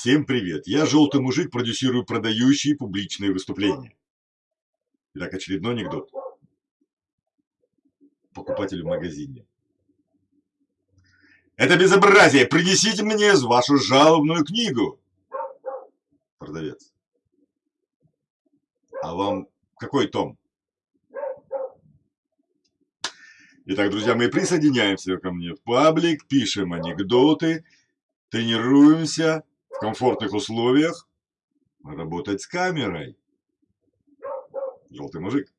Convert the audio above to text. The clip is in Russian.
Всем привет! Я желтый мужик, продюсирую продающие публичные выступления. Итак, очередной анекдот. Покупатель в магазине. Это безобразие! Принесите мне вашу жалобную книгу. Продавец. А вам какой том? Итак, друзья мои, присоединяемся ко мне в паблик, пишем анекдоты, тренируемся комфортных условиях работать с камерой. Желтый мужик.